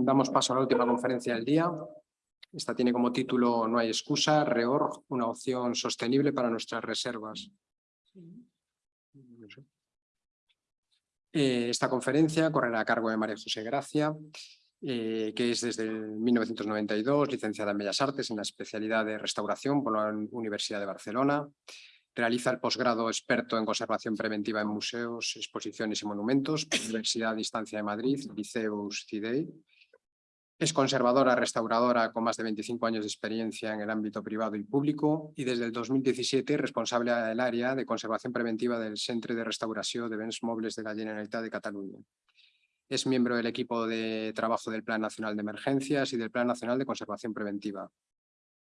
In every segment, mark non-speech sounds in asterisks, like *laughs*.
Damos paso a la última conferencia del día. Esta tiene como título No hay excusa, REORG, una opción sostenible para nuestras reservas. Eh, esta conferencia correrá a cargo de María José Gracia, eh, que es desde 1992 licenciada en Bellas Artes en la especialidad de restauración por la Universidad de Barcelona. Realiza el posgrado experto en conservación preventiva en museos, exposiciones y monumentos por la Universidad de Distancia de Madrid, Liceus CIDEI. Es conservadora restauradora con más de 25 años de experiencia en el ámbito privado y público y desde el 2017 responsable del área de conservación preventiva del Centre de Restauració de Béns Mobles de la Generalitat de Cataluña. Es miembro del equipo de trabajo del Plan Nacional de Emergencias y del Plan Nacional de Conservación Preventiva.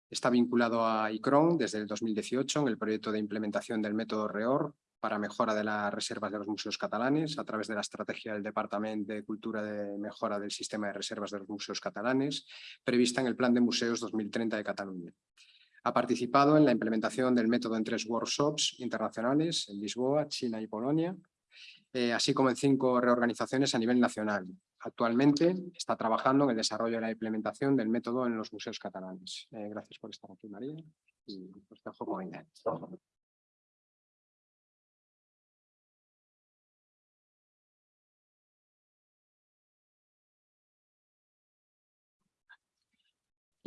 Está vinculado a ICRON desde el 2018 en el proyecto de implementación del método REOR para mejora de las reservas de los museos catalanes a través de la estrategia del Departamento de Cultura de Mejora del Sistema de Reservas de los Museos Catalanes, prevista en el Plan de Museos 2030 de Cataluña. Ha participado en la implementación del método en tres workshops internacionales en Lisboa, China y Polonia, eh, así como en cinco reorganizaciones a nivel nacional. Actualmente está trabajando en el desarrollo y la implementación del método en los museos catalanes. Eh, gracias por estar aquí, María. Y os dejo con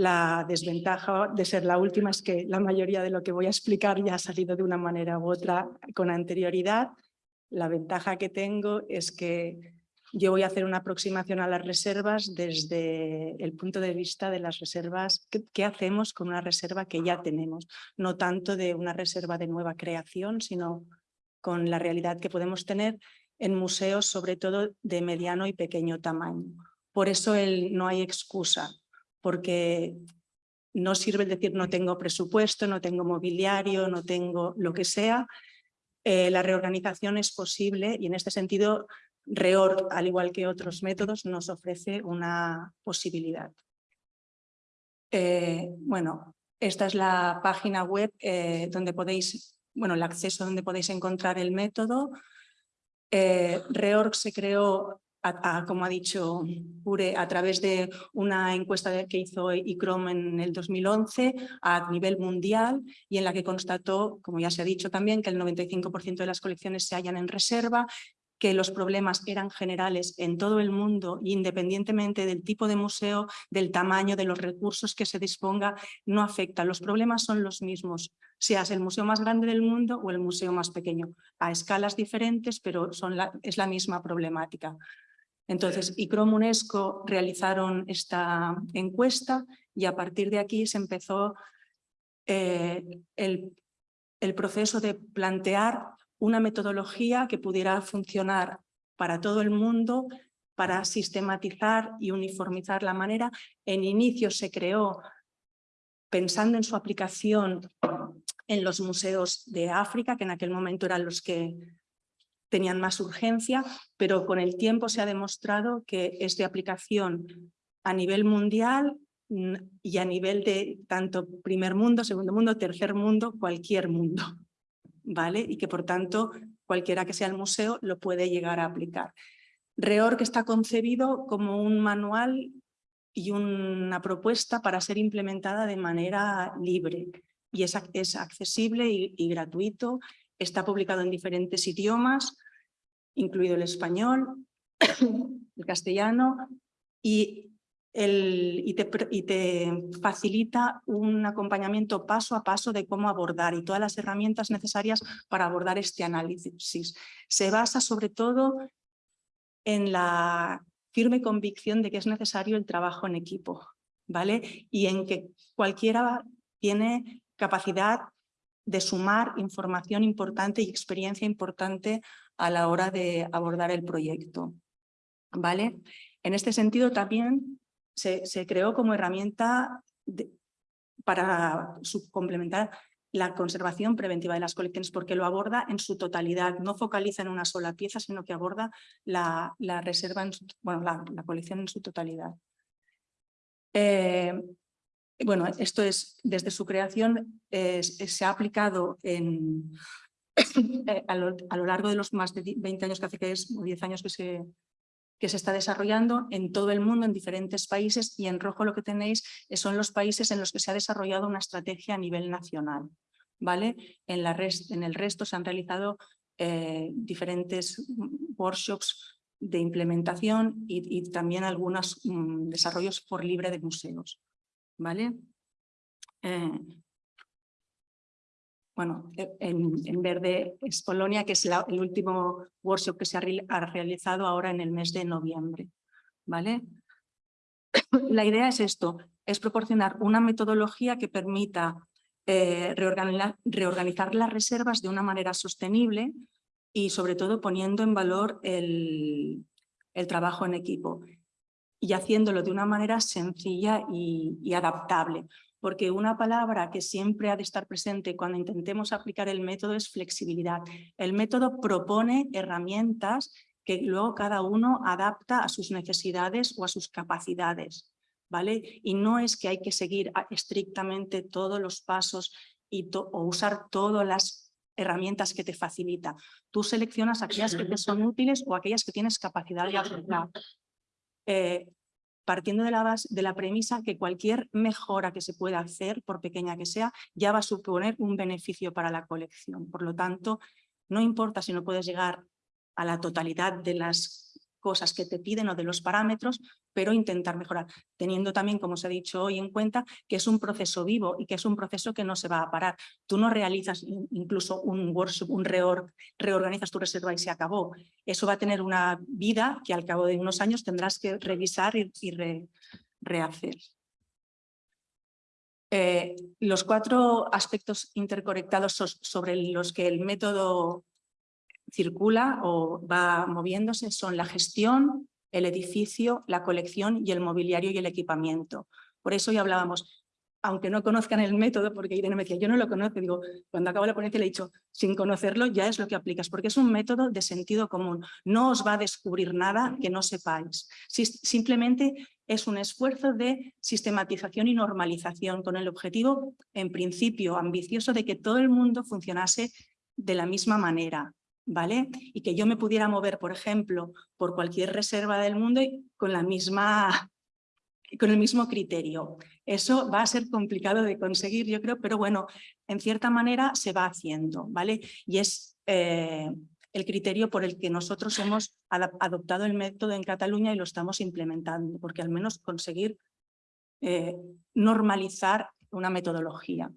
La desventaja de ser la última es que la mayoría de lo que voy a explicar ya ha salido de una manera u otra con anterioridad. La ventaja que tengo es que yo voy a hacer una aproximación a las reservas desde el punto de vista de las reservas, qué, hacemos con una reserva que ya tenemos, no tanto de una reserva de nueva creación, sino con la realidad que podemos tener en museos, sobre todo de mediano y pequeño tamaño. Por eso el, no hay excusa porque no sirve decir no tengo presupuesto, no tengo mobiliario, no tengo lo que sea. Eh, la reorganización es posible y en este sentido REOR, al igual que otros métodos, nos ofrece una posibilidad. Eh, bueno, esta es la página web eh, donde podéis, bueno, el acceso donde podéis encontrar el método. REORG se creó como ha dicho Pure, a través de una encuesta que hizo ICROM en el 2011 a nivel mundial y en la que constató, como ya se ha dicho también, que el 95% de las colecciones se hallan en reserva que los problemas eran generales en todo el mundo, independientemente del tipo de museo, del tamaño, de los recursos que se disponga, no afecta. Los problemas son los mismos, seas el museo más grande del mundo o el museo más pequeño, a escalas diferentes, pero son es la misma problemática. Entonces, ICROM UNESCO realizaron esta encuesta y a partir de aquí se empezó eh, el, el proceso de plantear una metodología que pudiera funcionar para todo el mundo, para sistematizar y uniformizar la manera. En inicio se creó pensando en su aplicación en los museos de África, que en aquel momento eran los que tenían más urgencia, pero con el tiempo se ha demostrado que es de aplicación a nivel mundial mm, y a nivel de tanto primer mundo, segundo mundo, tercer mundo, cualquier mundo, ¿vale? Y que por tanto cualquiera que sea el museo lo puede llegar a aplicar. REORG está concebido como un manual y una propuesta para ser implementada de manera libre y es, es accesible y gratuito Está publicado en diferentes idiomas, incluido el español, *coughs* el castellano, y, y, te, facilita un acompañamiento paso a paso de cómo abordar y todas las herramientas necesarias para abordar este análisis. Se basa sobre todo en la firme convicción de que es necesario el trabajo en equipo, ¿vale? Y en que cualquiera tiene capacidad de sumar información importante y experiencia importante a la hora de abordar el proyecto. ¿Vale? En este sentido también se, creó como herramienta para complementar la conservación preventiva de las colecciones porque lo aborda en su totalidad, no focaliza en una sola pieza, sino que aborda la, reserva, en bueno, la, colección en su totalidad. Eh, bueno, esto es, desde su creación se ha aplicado *coughs* eh, a, lo, largo de los más de 20 años que hace que es, o 10 años que se, que se está desarrollando en todo el mundo, en diferentes países, y en rojo lo que tenéis son los países en los que se ha desarrollado una estrategia a nivel nacional. ¿vale? En el resto se han realizado eh, diferentes workshops de implementación y, también algunos mm, desarrollos por libre de museos. ¿Vale? Eh, bueno, e, en, verde es Polonia, que es el último workshop que se ha, realizado ahora en el mes de noviembre. ¿vale? *coughs* La idea es esto, es proporcionar una metodología que permita eh, reorganizar, las reservas de una manera sostenible y sobre todo poniendo en valor el, trabajo en equipo y haciéndolo de una manera sencilla y, adaptable. Porque una palabra que siempre ha de estar presente cuando intentemos aplicar el método es flexibilidad. El método propone herramientas que luego cada uno adapta a sus necesidades o a sus capacidades. ¿vale? Y no es que hay que seguir estrictamente todos los pasos y o usar todas las herramientas que te facilita. Tú seleccionas aquellas que te son útiles o aquellas que tienes capacidad de aplicar. Eh, partiendo de la, base, de la premisa que cualquier mejora que se pueda hacer, por pequeña que sea, ya va a suponer un beneficio para la colección. Por lo tanto, no importa si no puedes llegar a la totalidad de las cosas que te piden o de los parámetros, pero intentar mejorar, teniendo también, como os he dicho hoy, en cuenta que es un proceso vivo y que es un proceso que no se va a parar. Tú no realizas incluso un workshop, un reorg, reorganizas tu reserva y se acabó. Eso va a tener una vida que al cabo de unos años tendrás que revisar y, rehacer. Eh, los cuatro aspectos interconectados sobre los que el método circula o va moviéndose son la gestión, el edificio, la colección y el mobiliario y el equipamiento. Por eso ya hablábamos, aunque no conozcan el método, porque Irene me decía, yo no lo conozco, digo, cuando acabo la ponencia le he dicho, sin conocerlo ya es lo que aplicas, porque es un método de sentido común, no os va a descubrir nada que no sepáis, simplemente es un esfuerzo de sistematización y normalización con el objetivo, en principio ambicioso, de que todo el mundo funcionase de la misma manera, ¿vale? Y que yo me pudiera mover, por ejemplo, por cualquier reserva del mundo con, la misma, *laughs* con el mismo criterio. Eso va a ser complicado de conseguir, yo creo, pero bueno, en cierta manera se va haciendo, ¿vale? Y es eh, el criterio por el que nosotros hemos adoptado el método en Cataluña y lo estamos implementando, porque al menos conseguir eh, normalizar una metodología.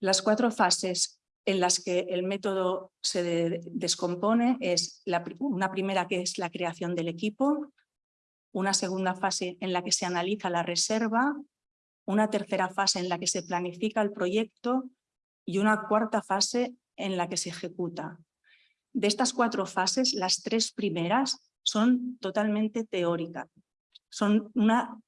Las cuatro fases en las que el método se descompone es una primera que es la creación del equipo, una segunda fase en la que se analiza la reserva, una tercera fase en la que se planifica el proyecto y una cuarta fase en la que se ejecuta. De estas cuatro fases, las tres primeras son totalmente teóricas. Son una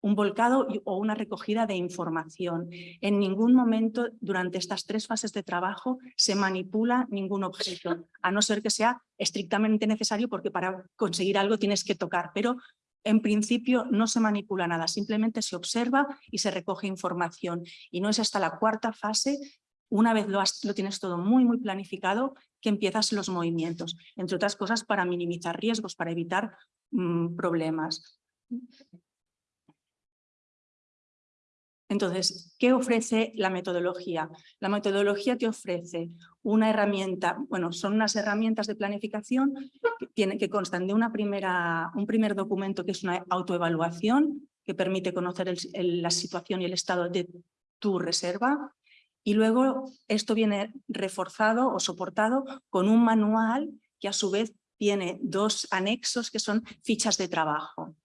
un volcado o una recogida de información. En ningún momento durante estas tres fases de trabajo se manipula ningún objeto, a no ser que sea estrictamente necesario porque para conseguir algo tienes que tocar, pero en principio no se manipula nada, simplemente se observa y se recoge información. Y no es hasta la cuarta fase, una vez lo, lo tienes todo muy, muy planificado, que empiezas los movimientos, entre otras cosas para minimizar riesgos, para evitar mm, problemas. Entonces, ¿qué ofrece la metodología? La metodología te ofrece una herramienta, bueno, son unas herramientas de planificación que, que constan de una primera, un primer documento que es una autoevaluación que permite conocer la situación y el estado de tu reserva y luego esto viene reforzado o soportado con un manual que a su vez tiene dos anexos que son fichas de trabajo.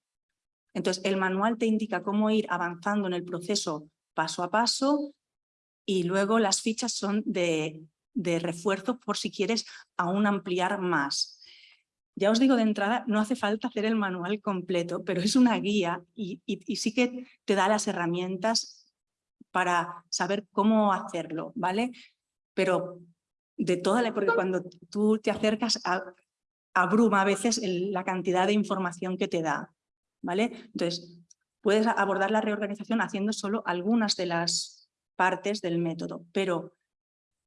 Entonces, el manual te indica cómo ir avanzando en el proceso paso a paso y luego las fichas son de, refuerzo por si quieres aún ampliar más. Ya os digo de entrada, no hace falta hacer el manual completo, pero es una guía y, sí que te da las herramientas para saber cómo hacerlo, ¿vale? Pero de toda la... porque cuando tú te acercas, a, abruma a veces la cantidad de información que te da. ¿Vale? Entonces, puedes abordar la reorganización haciendo solo algunas de las partes del método, pero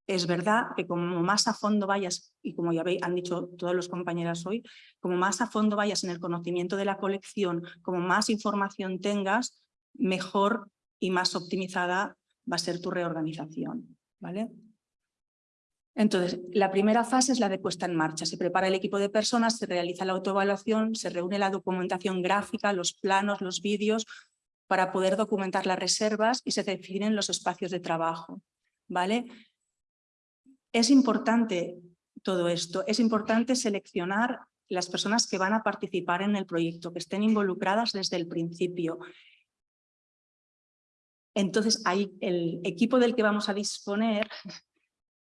es verdad que como más a fondo vayas, y como ya han dicho todos los compañeros hoy, como más a fondo vayas en el conocimiento de la colección, como más información tengas, mejor y más optimizada va a ser tu reorganización. ¿vale? Entonces, la primera fase es la de puesta en marcha. Se prepara el equipo de personas, se realiza la autoevaluación, se reúne la documentación gráfica, los planos, los vídeos, para poder documentar las reservas y se definen los espacios de trabajo. ¿vale? Es importante todo esto, es importante seleccionar las personas que van a participar en el proyecto, que estén involucradas desde el principio. Entonces, ahí el equipo del que vamos a disponer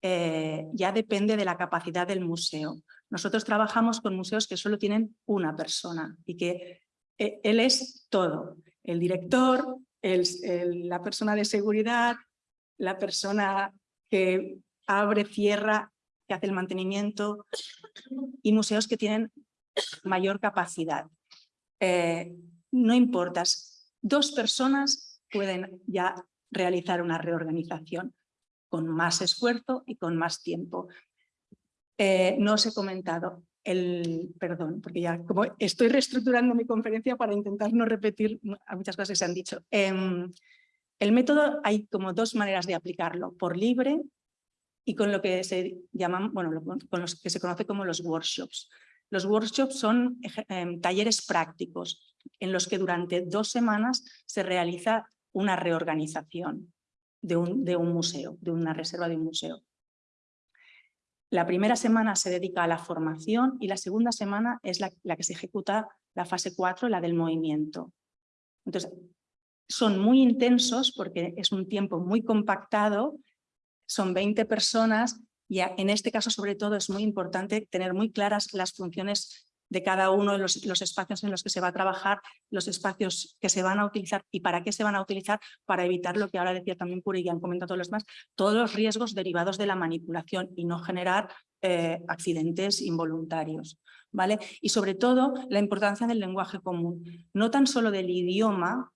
eh, ya depende de la capacidad del museo. Nosotros trabajamos con museos que solo tienen una persona y que eh, él es todo, el director, la persona de seguridad, la persona que abre, cierra, que hace el mantenimiento y museos que tienen mayor capacidad. Eh, no importa, dos personas pueden ya realizar una reorganización con más esfuerzo y con más tiempo. Eh, no os he comentado el, perdón, porque ya como estoy reestructurando mi conferencia para intentar no repetir muchas cosas que se han dicho. Em, el método hay como dos maneras de aplicarlo, por libre y con lo que se llaman, bueno, con los que se conoce como los workshops. Los workshops son em, talleres prácticos en los que durante dos semanas se realiza una reorganización de un, de un museo, de una reserva de un museo. La primera semana se dedica a la formación y la segunda semana es la, la que se ejecuta la fase 4, la del movimiento. Entonces, son muy intensos porque es un tiempo muy compactado son 20 personas y en este caso sobre todo es muy importante tener muy claras las funciones de cada uno de los, espacios en los que se va a trabajar, los espacios que se van a utilizar y para qué se van a utilizar para evitar lo que ahora decía también Puri y han comentado todos los demás, todos los riesgos derivados de la manipulación y no generar eh, accidentes involuntarios. ¿vale? Y sobre todo la importancia del lenguaje común, no tan solo del idioma,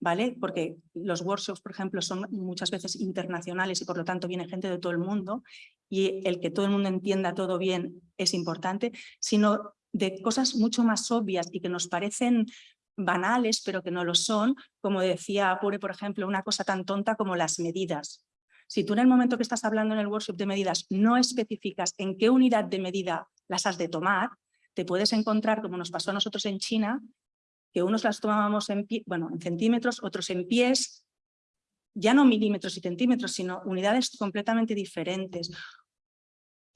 ¿vale? Porque los workshops, por ejemplo, son muchas veces internacionales y por lo tanto viene gente de todo el mundo y el que todo el mundo entienda todo bien es importante, sino de cosas mucho más obvias y que nos parecen banales, pero que no lo son, como decía Apure, por ejemplo, una cosa tan tonta como las medidas. Si tú en el momento que estás hablando en el workshop de medidas no especificas en qué unidad de medida las has de tomar, te puedes encontrar, como nos pasó a nosotros en China, que unos las tomábamos en, bueno, en centímetros, otros en pies, ya no milímetros y centímetros, sino unidades completamente diferentes.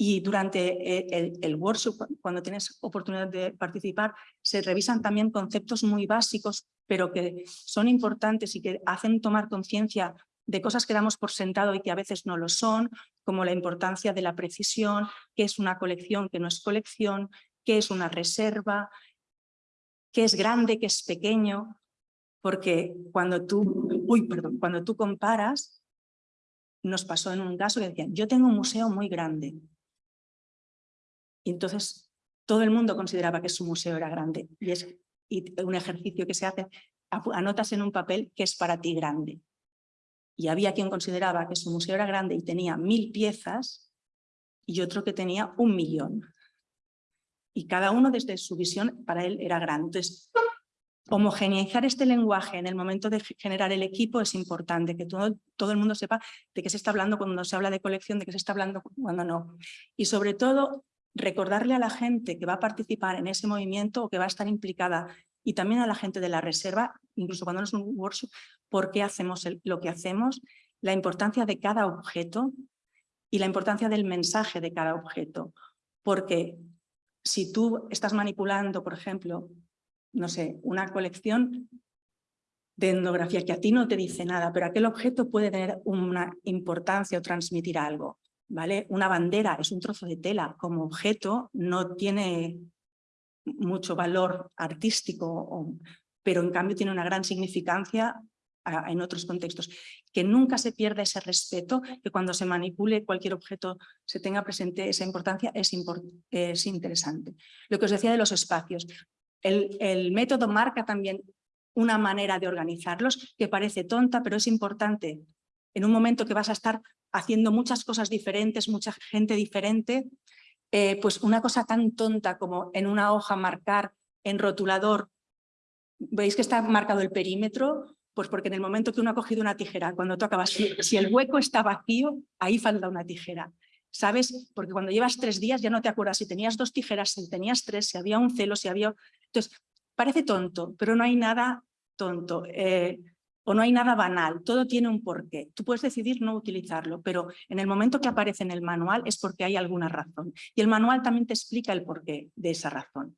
Y durante eh, el, workshop, cuando tienes oportunidad de participar, se revisan también conceptos muy básicos, pero que son importantes y que hacen tomar conciencia de cosas que damos por sentado y que a veces no lo son, como la importancia de la precisión, qué es una colección, qué no es colección, qué es una reserva, qué es grande, qué es pequeño, porque cuando tú, uy, perdón, cuando tú comparas, nos pasó en un caso que decían, yo tengo un museo muy grande. Y entonces todo el mundo consideraba que su museo era grande. Y es un ejercicio que se hace, anotas en un papel que es para ti grande. Y había quien consideraba que su museo era grande y tenía mil piezas y otro que tenía un millón y cada uno desde su visión para él era grande. Entonces, homogeneizar este lenguaje en el momento de generar el equipo es importante, que todo, todo el mundo sepa de qué se está hablando cuando se habla de colección, de qué se está hablando cuando no. Y sobre todo, recordarle a la gente que va a participar en ese movimiento o que va a estar implicada y también a la gente de la reserva, incluso cuando no es un workshop, por qué hacemos lo que hacemos, la importancia de cada objeto y la importancia del mensaje de cada objeto. Porque si tú estás manipulando, por ejemplo, no sé, una colección de etnografía que a ti no te dice nada, pero aquel objeto puede tener una importancia o transmitir algo. ¿Vale? Una bandera es un trozo de tela, como objeto no tiene mucho valor artístico, pero en cambio tiene una gran significancia en otros contextos. Que nunca se pierda ese respeto, que cuando se manipule cualquier objeto se tenga presente esa importancia, es, es interesante. Lo que os decía de los espacios. El método marca también una manera de organizarlos que parece tonta, pero es importante en un momento que vas a estar haciendo muchas cosas diferentes, mucha gente diferente, eh, pues una cosa tan tonta como en una hoja marcar en rotulador, ¿veis que está marcado el perímetro? Pues porque en el momento que uno ha cogido una tijera, cuando tú acabas, si, el hueco está vacío, ahí falta una tijera. ¿Sabes? Porque cuando llevas tres días ya no te acuerdas si tenías dos tijeras, si tenías tres, si había un celo, si había... Entonces, parece tonto, pero no hay nada tonto. Eh, o no hay nada banal, todo tiene un porqué. Tú puedes decidir no utilizarlo, pero en el momento que aparece en el manual es porque hay alguna razón. Y el manual también te explica el porqué de esa razón.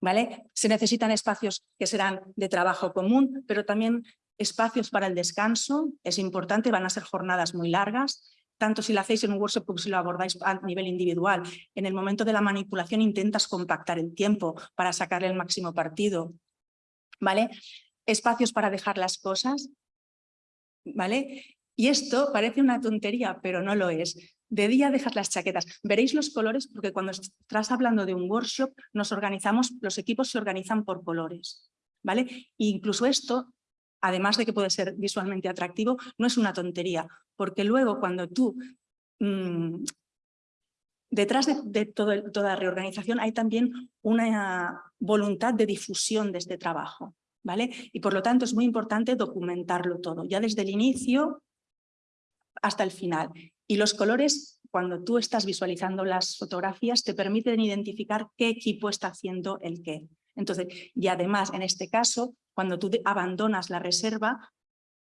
¿Vale? Se necesitan espacios que serán de trabajo común, pero también espacios para el descanso. Es importante, van a ser jornadas muy largas, tanto si lo hacéis en un workshop como si lo abordáis a nivel individual. En el momento de la manipulación intentas compactar el tiempo para sacarle el máximo partido. ¿Vale? Espacios para dejar las cosas, ¿vale? Y esto parece una tontería, pero no lo es. De día dejas las chaquetas. Veréis los colores porque cuando estás hablando de un workshop nos organizamos, los equipos se organizan por colores, ¿vale? E incluso esto, además de que puede ser visualmente atractivo, no es una tontería, porque luego cuando tú... Mm, detrás de, toda reorganización hay también una voluntad de difusión de este trabajo. Y por lo tanto es muy importante documentarlo todo, ya desde el inicio hasta el final. Y los colores, cuando tú estás visualizando las fotografías, te permiten identificar qué equipo está haciendo el qué. Entonces, y además, en este caso, cuando tú abandonas la reserva,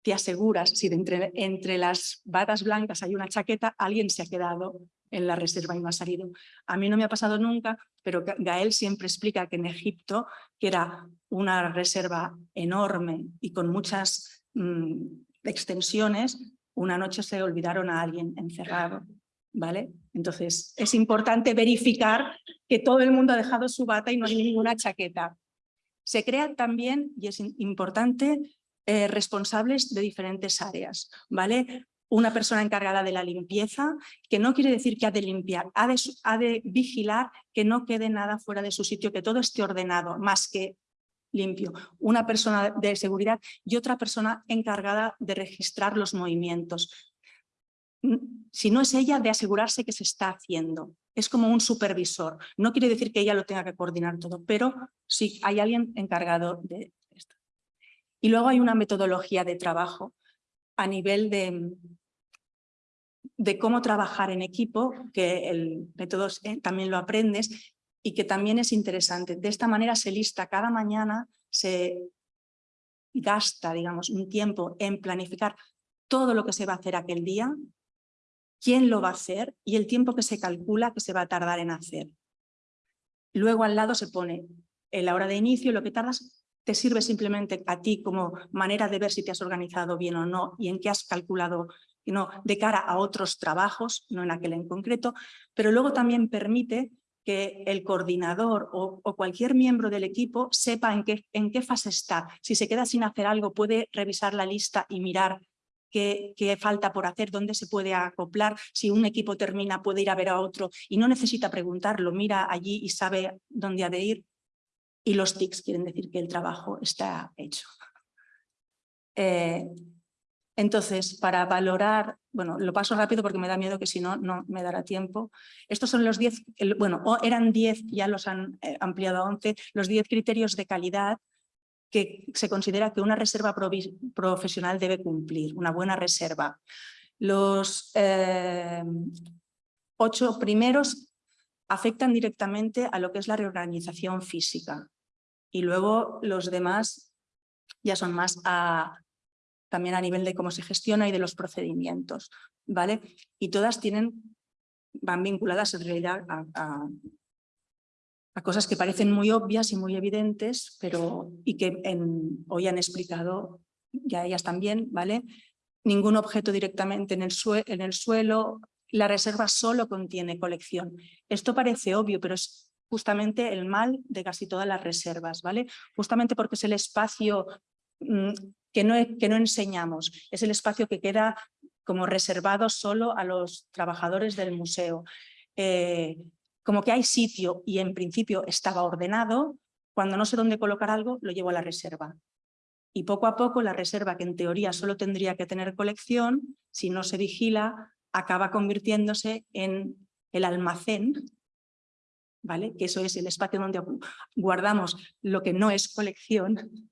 te aseguras, si entre, entre las batas blancas hay una chaqueta, alguien se ha quedado en la reserva y no ha salido. A mí no me ha pasado nunca, pero Gael siempre explica que en Egipto, que era una reserva enorme y con muchas mm, extensiones, una noche se olvidaron a alguien encerrado. ¿vale? Entonces es importante verificar que todo el mundo ha dejado su bata y no hay ninguna chaqueta. Se crean también, y es importante, eh, responsables de diferentes áreas. ¿vale? Una persona encargada de la limpieza, que no quiere decir que ha de limpiar, ha de, vigilar que no quede nada fuera de su sitio, que todo esté ordenado, más que limpio. Una persona de seguridad y otra persona encargada de registrar los movimientos. Si no es ella, de asegurarse que se está haciendo. Es como un supervisor. No quiere decir que ella lo tenga que coordinar todo, pero sí hay alguien encargado de esto. Y luego hay una metodología de trabajo a nivel de, de cómo trabajar en equipo, que el método eh, también lo aprendes y que también es interesante. De esta manera se lista cada mañana, se gasta, digamos, un tiempo en planificar todo lo que se va a hacer aquel día, quién lo va a hacer y el tiempo que se calcula que se va a tardar en hacer. Luego al lado se pone la hora de inicio, lo que tardas te sirve simplemente a ti como manera de ver si te has organizado bien o no y en qué has calculado no, de cara a otros trabajos, no en aquel en concreto, pero luego también permite que el coordinador o, cualquier miembro del equipo sepa en qué, en qué fase está. Si se queda sin hacer algo, puede revisar la lista y mirar qué, qué, falta por hacer, dónde se puede acoplar. Si un equipo termina, puede ir a ver a otro y no necesita preguntarlo, mira allí y sabe dónde ha de ir y los tics quieren decir que el trabajo está hecho. *laughs* Eh, entonces, para valorar, bueno, lo paso rápido porque me da miedo que si no, no me dará tiempo. Estos son los 10, bueno, eran 10, ya los han eh, ampliado a 11, los 10 criterios de calidad que se considera que una reserva profesional debe cumplir, una buena reserva. Los eh, ocho primeros afectan directamente a lo que es la reorganización física y luego los demás ya son más a, también a nivel de cómo se gestiona y de los procedimientos, ¿vale? Y todas tienen, van vinculadas en realidad a, cosas que parecen muy obvias y muy evidentes, pero y que hoy han explicado ya ellas también, ¿vale? Ningún objeto directamente en el, en el suelo, la reserva solo contiene colección. Esto parece obvio, pero es justamente el mal de casi todas las reservas, ¿vale? Justamente porque es el espacio mm, que, no, que no enseñamos, es el espacio que queda como reservado solo a los trabajadores del museo. Eh, como que hay sitio y en principio estaba ordenado, cuando no sé dónde colocar algo, lo llevo a la reserva. Y poco a poco la reserva, que en teoría solo tendría que tener colección, si no se vigila, acaba convirtiéndose en el almacén, ¿vale? que eso es el espacio donde guardamos lo que no es colección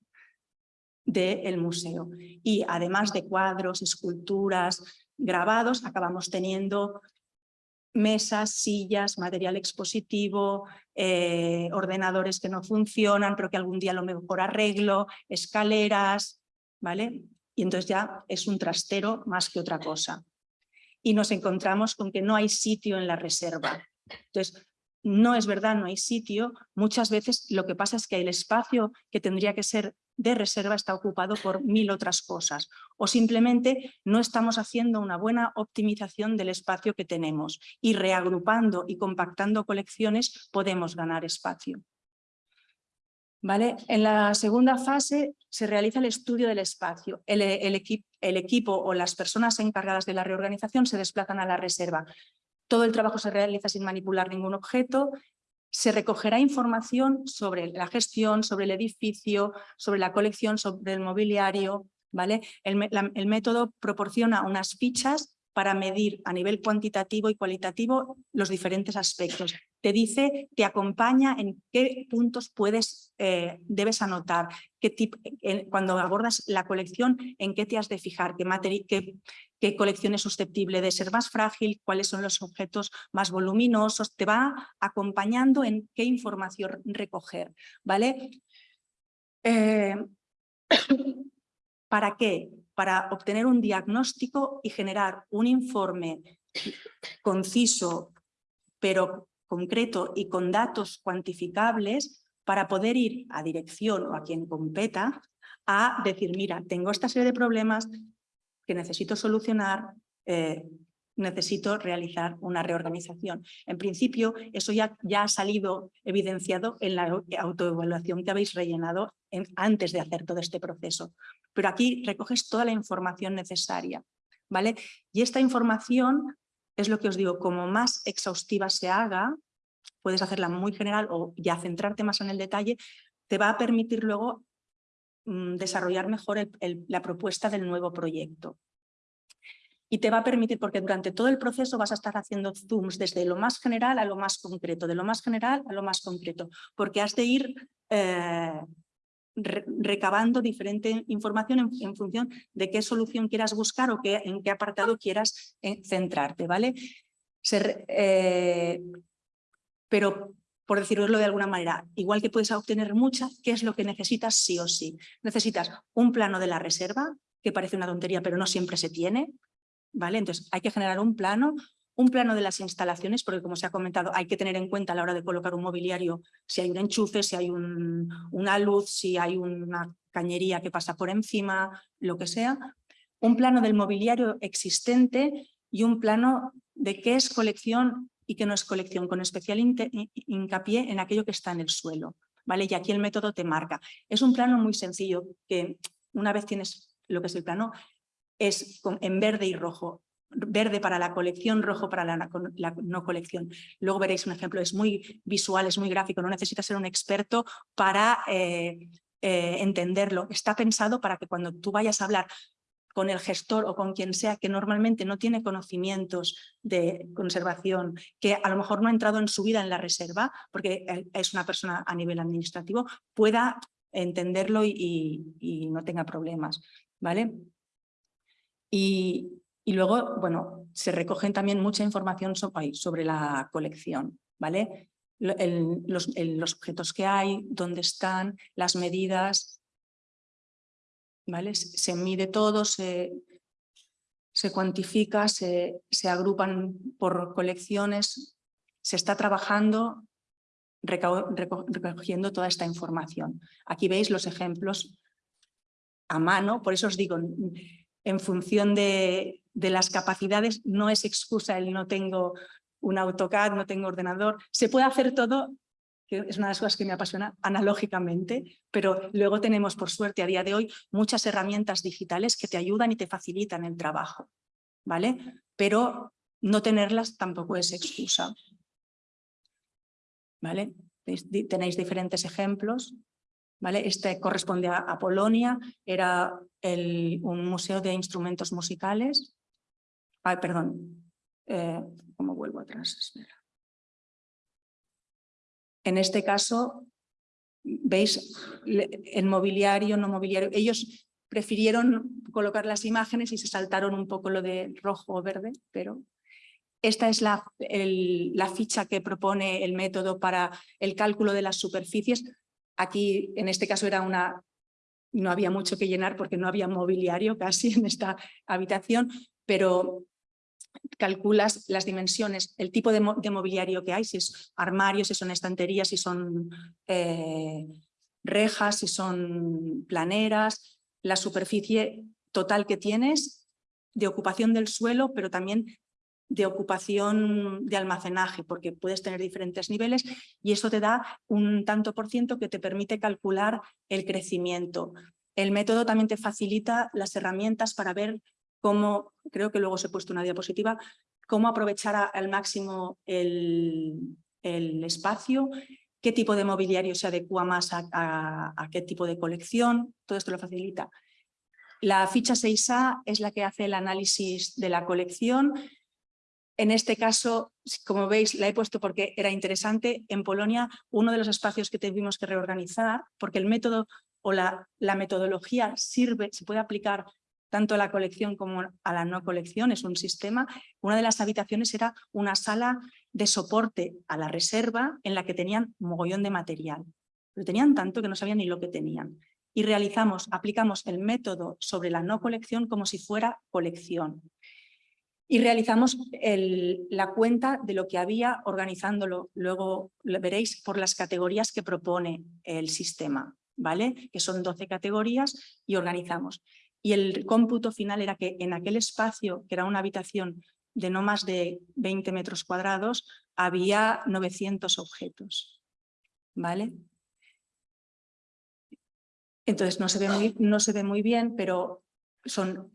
del museo. Y además de cuadros, esculturas, grabados, acabamos teniendo mesas, sillas, material expositivo, eh, ordenadores que no funcionan, pero que algún día lo mejor arreglo, escaleras, ¿vale? Y entonces ya es un trastero más que otra cosa. Y nos encontramos con que no hay sitio en la reserva. Entonces, no es verdad, no hay sitio. Muchas veces lo que pasa es que el espacio que tendría que ser de reserva está ocupado por mil otras cosas o simplemente no estamos haciendo una buena optimización del espacio que tenemos y reagrupando y compactando colecciones podemos ganar espacio. ¿Vale? En la segunda fase se realiza el estudio del espacio. El, el equipo o las personas encargadas de la reorganización se desplazan a la reserva. Todo el trabajo se realiza sin manipular ningún objeto se recogerá información sobre la gestión, sobre el edificio, sobre la colección, sobre el mobiliario. ¿vale? El, método proporciona unas fichas para medir a nivel cuantitativo y cualitativo los diferentes aspectos. Te dice, te acompaña en qué puntos puedes, eh, debes anotar, qué cuando abordas la colección, en qué te has de fijar, qué, qué, qué colección es susceptible de ser más frágil, cuáles son los objetos más voluminosos, te va acompañando en qué información recoger. ¿vale? Eh, *coughs* ¿Para qué? Para obtener un diagnóstico y generar un informe conciso, pero concreto y con datos cuantificables para poder ir a dirección o a quien competa a decir, mira, tengo esta serie de problemas que necesito solucionar, eh, necesito realizar una reorganización. En principio, eso ya, ya ha salido evidenciado en la autoevaluación que habéis rellenado antes de hacer todo este proceso. Pero aquí recoges toda la información necesaria. ¿vale? Y esta información es lo que os digo, como más exhaustiva se haga, puedes hacerla muy general o ya centrarte más en el detalle, te va a permitir luego mm, desarrollar mejor la propuesta del nuevo proyecto y te va a permitir, porque durante todo el proceso vas a estar haciendo zooms desde lo más general a lo más concreto, de lo más general a lo más concreto, porque has de ir eh, recabando diferente información en, función de qué solución quieras buscar o qué, en qué apartado quieras eh, centrarte, ¿vale? Pero por decirlo de alguna manera, igual que puedes obtener muchas, ¿qué es lo que necesitas sí o sí? Necesitas un plano de la reserva, que parece una tontería, pero no siempre se tiene, ¿vale? Entonces hay que generar un plano, un plano de las instalaciones, porque como se ha comentado, hay que tener en cuenta a la hora de colocar un mobiliario si hay un enchufe, si hay una luz, si hay una cañería que pasa por encima, lo que sea. Un plano del mobiliario existente y un plano de qué es colección y qué no es colección, con especial hincapié en aquello que está en el suelo. ¿vale? Y aquí el método te marca. Es un plano muy sencillo que una vez tienes lo que es el plano, es en verde y rojo. Verde para la colección, rojo para la, no colección. Luego veréis un ejemplo, es muy visual, es muy gráfico, no necesitas ser un experto para eh, eh, entenderlo. Está pensado para que cuando tú vayas a hablar con el gestor o con quien sea que normalmente no tiene conocimientos de conservación, que a lo mejor no ha entrado en su vida en la reserva, porque eh, es una persona a nivel administrativo, pueda entenderlo y, y no tenga problemas. ¿vale? Y, luego, bueno, se recogen también mucha información sobre, la colección, ¿vale? los, objetos que hay, dónde están, las medidas, ¿vale? Se mide todo, se, se cuantifica, se, se agrupan por colecciones, se está trabajando recogiendo toda esta información. Aquí veis los ejemplos a mano, por eso os digo, en función de, las capacidades, no es excusa el no tengo un AutoCAD, no tengo ordenador. Se puede hacer todo, es una de las cosas que me apasiona, analógicamente, pero luego tenemos, por suerte, a día de hoy, muchas herramientas digitales que te ayudan y te facilitan el trabajo, ¿vale? Pero no tenerlas tampoco es excusa, ¿vale? Tenéis diferentes ejemplos ¿vale? Este corresponde a, Polonia, era el, un museo de instrumentos musicales. Ay, perdón, eh, ¿cómo vuelvo atrás? En este caso, veis el mobiliario, no mobiliario. Ellos prefirieron colocar las imágenes y se saltaron un poco lo de rojo o verde, pero esta es la, la, ficha que propone el método para el cálculo de las superficies. Aquí, en este caso, era una, no había mucho que llenar porque no había mobiliario casi en esta habitación, pero calculas las dimensiones, el tipo de, mobiliario que hay, si es armarios, si son estanterías, si son eh, rejas, si son planeras, la superficie total que tienes de ocupación del suelo, pero también de ocupación de almacenaje, porque puedes tener diferentes niveles y eso te da un tanto por ciento que te permite calcular el crecimiento. El método también te facilita las herramientas para ver cómo, creo que luego os he puesto una diapositiva, cómo aprovechar al máximo el, espacio, qué tipo de mobiliario se adecua más a, qué tipo de colección, todo esto lo facilita. La ficha 6A es la que hace el análisis de la colección. En este caso, como veis, la he puesto porque era interesante. En Polonia, uno de los espacios que tuvimos que reorganizar, porque el método o la metodología sirve, se puede aplicar tanto a la colección como a la no colección, es un sistema. Una de las habitaciones era una sala de soporte a la reserva en la que tenían mogollón de material. Pero tenían tanto que no sabían ni lo que tenían. Y realizamos, aplicamos el método sobre la no colección como si fuera colección. Y realizamos la cuenta de lo que había organizándolo. Luego veréis por las categorías que propone el sistema, ¿vale? Que son 12 categorías y organizamos y el cómputo final era que en aquel espacio, que era una habitación de no más de 20 metros cuadrados, había 900 objetos. ¿Vale? Entonces no se ve muy, no se ve muy bien, pero son,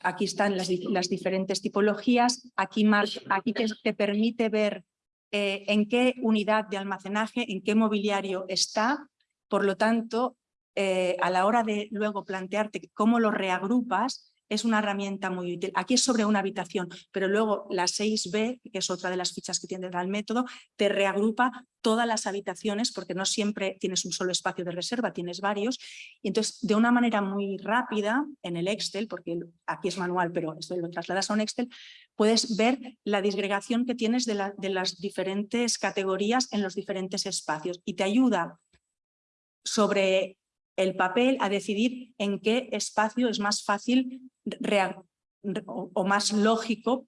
aquí están las, las diferentes tipologías. Aquí, aquí te, permite ver eh, en qué unidad de almacenaje, en qué mobiliario está. Por lo tanto, eh, a la hora de luego plantearte cómo lo reagrupas, es una herramienta muy útil. Aquí es sobre una habitación, pero luego la 6B, que es otra de las fichas que tiene el método, te reagrupa todas las habitaciones porque no siempre tienes un solo espacio de reserva, tienes varios. Y entonces, de una manera muy rápida, en el Excel, porque aquí es manual, pero esto lo trasladas a un Excel, puedes ver la disgregación que tienes de, de las diferentes categorías en los diferentes espacios y te ayuda sobre el papel a decidir en qué espacio es más fácil o más lógico,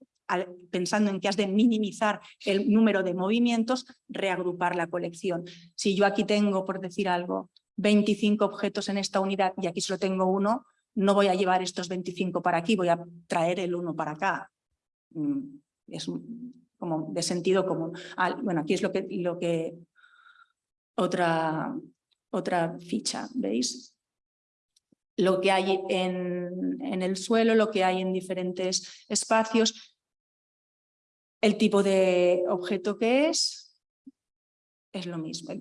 pensando en que has de minimizar el número de movimientos, reagrupar la colección. Si yo aquí tengo, por decir algo, 25 objetos en esta unidad y aquí solo tengo uno, no voy a llevar estos 25 para aquí, voy a traer el uno para acá. Mm, es como de sentido común. Bueno, aquí es lo que, lo que otra otra ficha, ¿veis? Lo que hay en, en el suelo, lo que hay en diferentes espacios, el tipo de objeto que es, es lo mismo.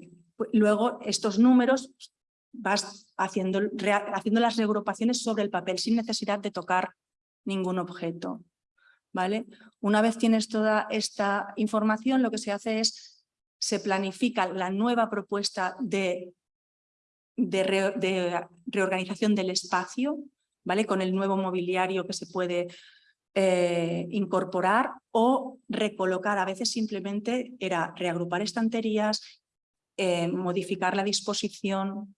Luego estos números vas haciendo, haciendo las reagrupaciones sobre el papel sin necesidad de tocar ningún objeto. ¿vale? Una vez tienes toda esta información, lo que se hace es, se planifica la nueva propuesta de de, reorganización del espacio, ¿vale? con el nuevo mobiliario que se puede eh, incorporar o recolocar. A veces simplemente era reagrupar estanterías, eh, modificar la disposición.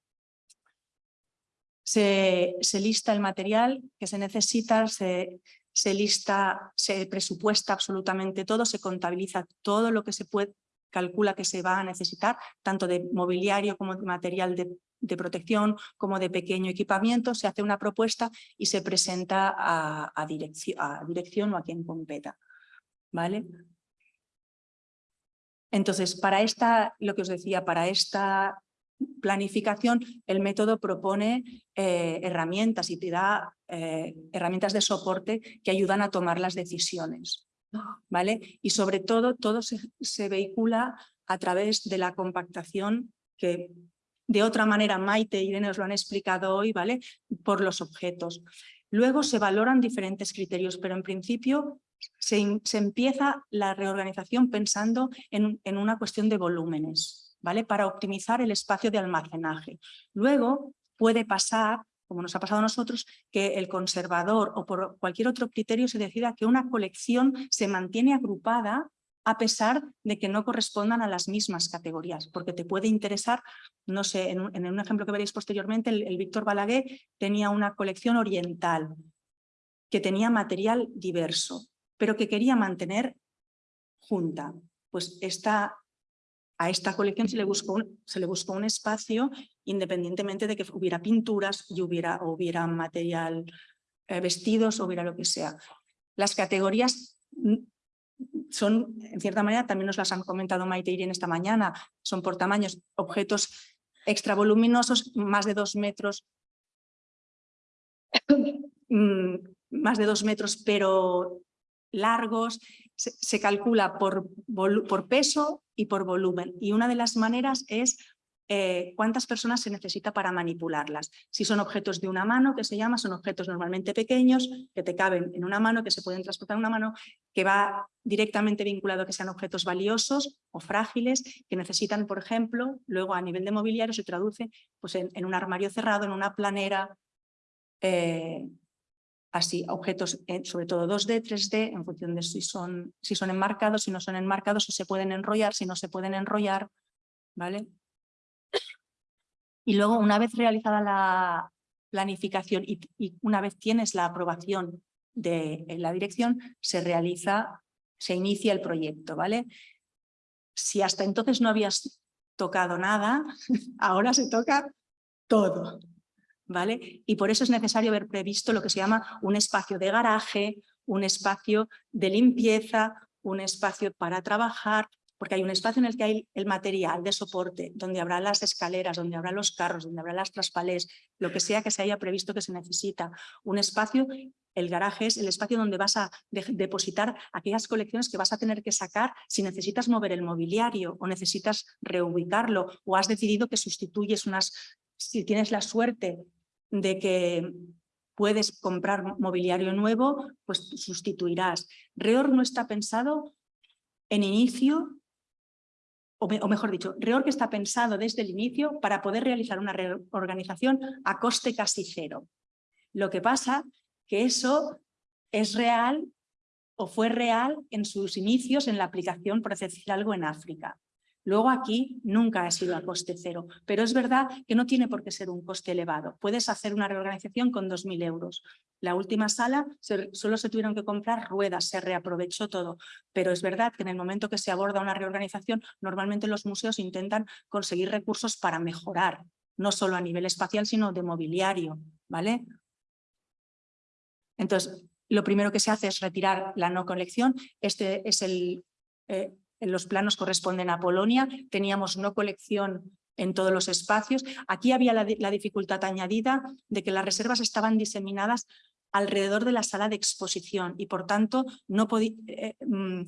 Se, se, lista el material que se necesita, se, se lista, se presupuesta absolutamente todo, se contabiliza todo lo que se puede, calcula que se va a necesitar, tanto de mobiliario como de material de de protección como de pequeño equipamiento, se hace una propuesta y se presenta a, dirección, a dirección o a quien competa. ¿Vale? Entonces, para esta, lo que os decía, para esta planificación, el método propone eh, herramientas y te da eh, herramientas de soporte que ayudan a tomar las decisiones. ¿vale? Y sobre todo, todo se, se vehicula a través de la compactación que de otra manera Maite y Irene os lo han explicado hoy, ¿vale? Por los objetos. Luego se valoran diferentes criterios, pero en principio se, empieza la reorganización pensando en, en una cuestión de volúmenes, ¿vale? Para optimizar el espacio de almacenaje. Luego puede pasar como nos ha pasado a nosotros, que el conservador o por cualquier otro criterio se decida que una colección se mantiene agrupada a pesar de que no correspondan a las mismas categorías, porque te puede interesar, no sé, en un, ejemplo que veréis posteriormente, el, Víctor Balaguer tenía una colección oriental que tenía material diverso, pero que quería mantener junta. Pues esta, a esta colección se le, buscó un, espacio independientemente de que hubiera pinturas y hubiera, hubiera material, eh, vestidos hubiera lo que sea. Las categorías son, en cierta manera, también nos las han comentado Maite y Irene esta mañana, son por tamaños, objetos extra voluminosos, más de dos metros, mm, más de dos metros, pero largos, se, calcula por, por peso y por volumen. Y una de las maneras es eh, cuántas personas se necesita para manipularlas. Si son objetos de una mano, que se llama, son objetos normalmente pequeños, que te caben en una mano, que se pueden transportar en una mano, que va directamente vinculado a que sean objetos valiosos o frágiles, que necesitan, por ejemplo, luego a nivel de mobiliario se traduce pues, en, un armario cerrado, en una planera, eh, así, objetos eh, sobre todo 2D, 3D, en función de si son, si son enmarcados, si no son enmarcados, si se pueden enrollar, si no se pueden enrollar, ¿vale? Y luego, una vez realizada la planificación y, una vez tienes la aprobación de la dirección, se realiza, se inicia el proyecto, ¿vale? Si hasta entonces no habías tocado nada, *laughs* ahora se toca todo, ¿vale? Y por eso es necesario haber previsto lo que se llama un espacio de garaje, un espacio de limpieza, un espacio para trabajar, porque hay un espacio en el que hay el material de soporte, donde habrá las escaleras, donde habrá los carros, donde habrá las traspalés, lo que sea que se haya previsto que se necesita. Un espacio, el garaje es el espacio donde vas a depositar aquellas colecciones que vas a tener que sacar si necesitas mover el mobiliario o necesitas reubicarlo o has decidido que sustituyes unas, si tienes la suerte de que puedes comprar mobiliario nuevo, pues sustituirás. Reor no está pensado en inicio o, mejor dicho, REORG está pensado desde el inicio para poder realizar una reorganización a coste casi cero. Lo que pasa que eso es real o fue real en sus inicios en la aplicación, por decir algo, en África. Luego aquí nunca ha sido a coste cero, pero es verdad que no tiene por qué ser un coste elevado. Puedes hacer una reorganización con 2.000 euros. La última sala solo se tuvieron que comprar ruedas, se reaprovechó todo, pero es verdad que en el momento que se aborda una reorganización, normalmente los museos intentan conseguir recursos para mejorar, no solo a nivel espacial, sino de mobiliario. ¿vale? Entonces, lo primero que se hace es retirar la no colección. Este es el, eh, los planos corresponden a Polonia, teníamos no colección en todos los espacios. Aquí había la, dificultad añadida de que las reservas estaban diseminadas alrededor de la sala de exposición y por tanto no podía... Eh, mm,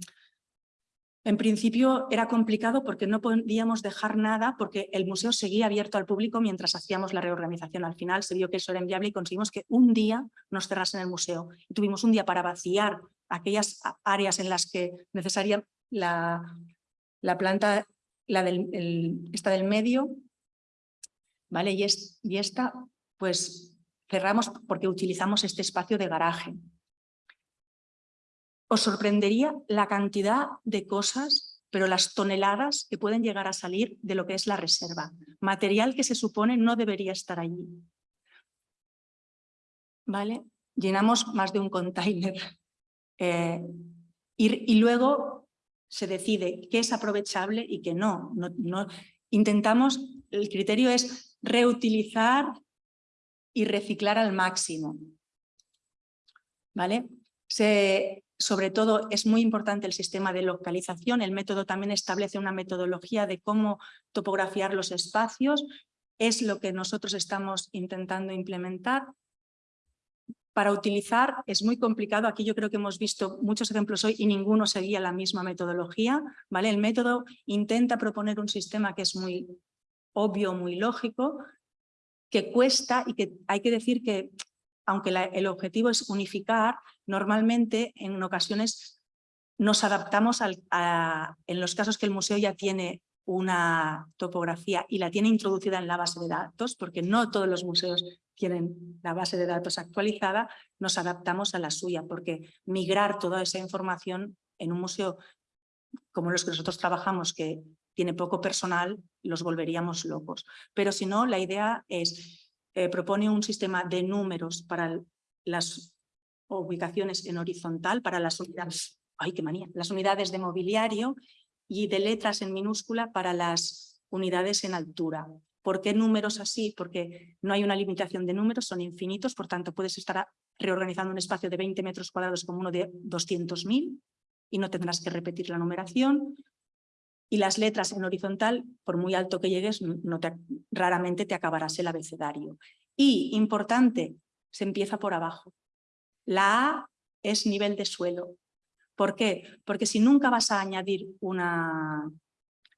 en principio era complicado porque no podíamos dejar nada porque el museo seguía abierto al público mientras hacíamos la reorganización. Al final se vio que eso era inviable y conseguimos que un día nos cerrasen el museo. Y tuvimos un día para vaciar aquellas áreas en las que necesariamente la, la planta, la del, esta del medio, ¿vale? Y, es, y esta, pues cerramos porque utilizamos este espacio de garaje. Os sorprendería la cantidad de cosas, pero las toneladas que pueden llegar a salir de lo que es la reserva. Material que se supone no debería estar allí. ¿Vale? Llenamos más de un container. Eh, y, luego se decide qué es aprovechable y qué no. no, Intentamos, el criterio es reutilizar y reciclar al máximo. ¿Vale? Sobre todo es muy importante el sistema de localización, el método también establece una metodología de cómo topografiar los espacios, es lo que nosotros estamos intentando implementar para utilizar es muy complicado. Aquí yo creo que hemos visto muchos ejemplos hoy y ninguno seguía la misma metodología. ¿vale? El método intenta proponer un sistema que es muy obvio, muy lógico, que cuesta y que hay que decir que, aunque el objetivo es unificar, normalmente en ocasiones nos adaptamos en los casos que el museo ya tiene una topografía y la tiene introducida en la base de datos, porque no todos los museos tienen la base de datos actualizada, nos adaptamos a la suya, porque migrar toda esa información en un museo como los que nosotros trabajamos, que tiene poco personal, los volveríamos locos. Pero si no, la idea es, eh, propone un sistema de números para las ubicaciones en horizontal, para las unidades, ay, qué manía, las unidades de mobiliario y de letras en minúscula para las unidades en altura. ¿Por qué números así? Porque no hay una limitación de números, son infinitos, por tanto puedes estar reorganizando un espacio de 20 metros cuadrados como uno de 200.000 y no tendrás que repetir la numeración. Y las letras en horizontal, por muy alto que llegues, raramente te acabarás el abecedario. Y, importante, se empieza por abajo. La A es nivel de suelo. ¿Por qué? Porque si nunca vas a añadir una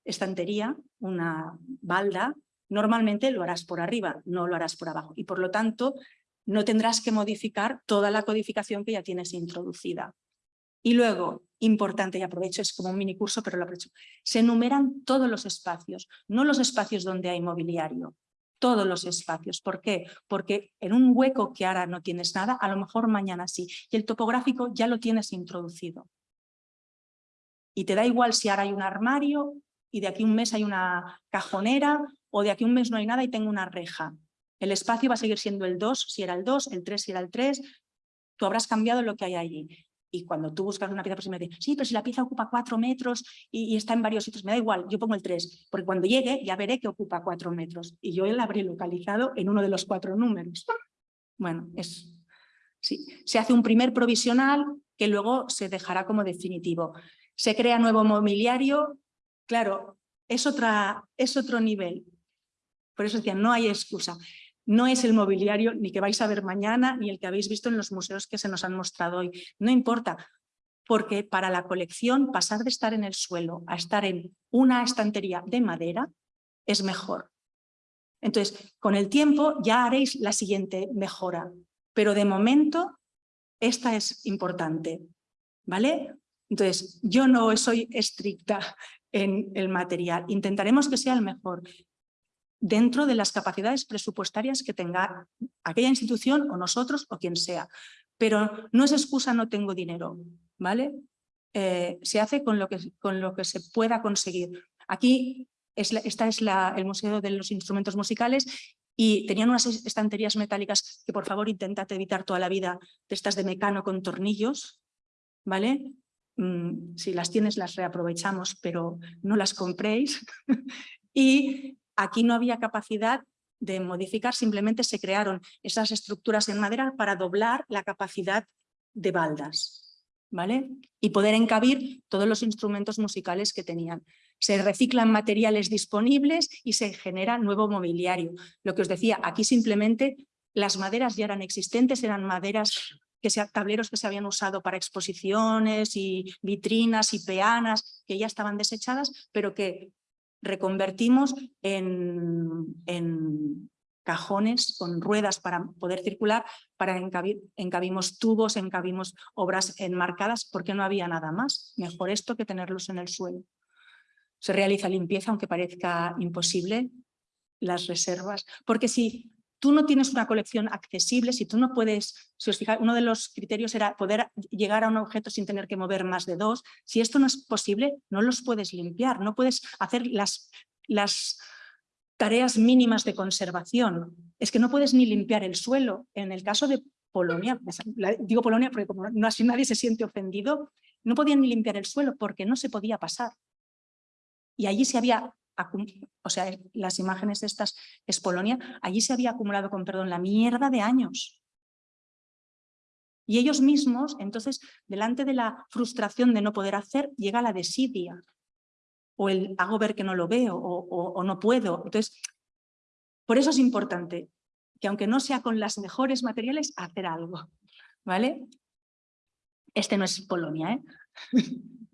estantería, una balda, normalmente lo harás por arriba, no lo harás por abajo. Y por lo tanto, no tendrás que modificar toda la codificación que ya tienes introducida. Y luego, importante, y aprovecho, es como un mini curso, pero lo aprovecho, se enumeran todos los espacios, no los espacios donde hay mobiliario, todos los espacios. ¿Por qué? Porque en un hueco que ahora no tienes nada, a lo mejor mañana sí. Y el topográfico ya lo tienes introducido. Y te da igual si ahora hay un armario y de aquí un mes hay una cajonera o de aquí un mes no hay nada y tengo una reja. El espacio va a seguir siendo el 2 si era el 2, el 3 si era el 3. Tú habrás cambiado lo que hay allí. Y cuando tú buscas una pieza, me dice, sí, pero si la pieza ocupa cuatro metros y, está en varios sitios, me da igual, yo pongo el 3, porque cuando llegue ya veré que ocupa cuatro metros y yo la habré localizado en uno de los cuatro números. Bueno, es, sí. se hace un primer provisional que luego se dejará como definitivo. Se crea nuevo mobiliario, claro, es, otra, es otro nivel. Por eso decía, no hay excusa no es el mobiliario ni que vais a ver mañana, ni el que habéis visto en los museos que se nos han mostrado hoy. No importa, porque para la colección pasar de estar en el suelo a estar en una estantería de madera es mejor. Entonces, con el tiempo ya haréis la siguiente mejora, pero de momento esta es importante, ¿vale? Entonces, yo no soy estricta en el material, intentaremos que sea el mejor, dentro de las capacidades presupuestarias que tenga aquella institución o nosotros o quien sea. Pero no es excusa no tengo dinero, ¿vale? Eh, se hace con lo, que, con lo que se pueda conseguir. Aquí es esta es el Museo de los Instrumentos Musicales y tenían unas estanterías metálicas que por favor intentad evitar toda la vida de estas de mecano con tornillos, ¿vale? Mm, si las tienes las reaprovechamos, pero no las compréis. *laughs* y Aquí no había capacidad de modificar, simplemente se crearon esas estructuras en madera para doblar la capacidad de baldas ¿vale? y poder encabir todos los instrumentos musicales que tenían. Se reciclan materiales disponibles y se genera nuevo mobiliario. Lo que os decía, aquí simplemente las maderas ya eran existentes, eran maderas, que se, tableros que se habían usado para exposiciones y vitrinas y peanas que ya estaban desechadas, pero que reconvertimos en, en cajones con ruedas para poder circular, para encabimos tubos, encabimos obras enmarcadas, porque no había nada más. Mejor esto que tenerlos en el suelo. Se realiza limpieza, aunque parezca imposible, las reservas, porque si tú no tienes una colección accesible, si tú no puedes, si os fijáis, uno de los criterios era poder llegar a un objeto sin tener que mover más de dos, si esto no es posible, no los puedes limpiar, no puedes hacer las, las tareas mínimas de conservación. Es que no puedes ni limpiar el suelo. En el caso de Polonia, digo Polonia porque como no así nadie se siente ofendido, no podían ni limpiar el suelo porque no se podía pasar. Y allí se había o sea, las imágenes de estas es Polonia, allí se había acumulado, con perdón, la mierda de años. Y ellos mismos, entonces, delante de la frustración de no poder hacer, llega la desidia. O el hago ver que no lo veo o, no puedo. Entonces, por eso es importante que aunque no sea con las mejores materiales, hacer algo. ¿Vale? Este no es Polonia, ¿eh? *laughs*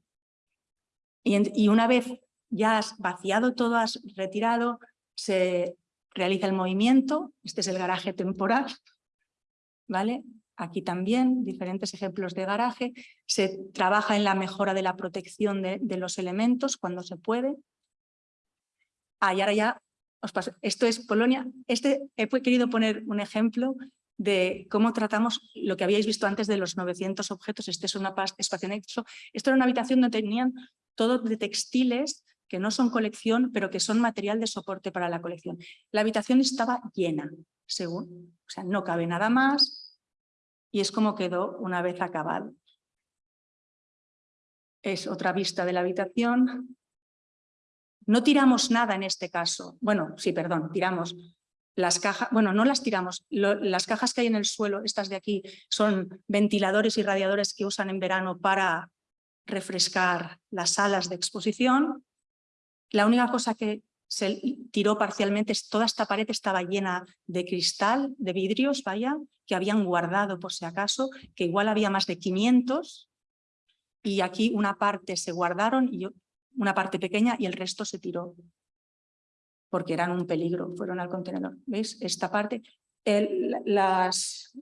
y una vez ya has vaciado todo, has retirado, se realiza el movimiento, este es el garaje temporal, ¿vale? Aquí también, diferentes ejemplos de garaje. Se trabaja en la mejora de la protección de, los elementos cuando se puede. Ah, ahora ya os paso. Esto es Polonia. Este, he querido poner un ejemplo de cómo tratamos lo que habíais visto antes de los 900 objetos. Este es un espacio anexo. Esto era una habitación donde tenían todo de textiles que no son colección, pero que son material de soporte para la colección. La habitación estaba llena, según, o sea, no cabe nada más y es como quedó una vez acabado. Es otra vista de la habitación. No tiramos nada en este caso. Bueno, sí, perdón, tiramos las cajas, bueno, no las tiramos, las cajas que hay en el suelo, estas de aquí, son ventiladores y radiadores que usan en verano para refrescar las salas de exposición. La única cosa que se tiró parcialmente, toda esta pared estaba llena de cristal, de vidrios, vaya, que habían guardado por si acaso, que igual había más de 500 y aquí una parte se guardaron, y una parte pequeña y el resto se tiró porque eran un peligro, fueron al contenedor. ¿Veis? Esta parte, las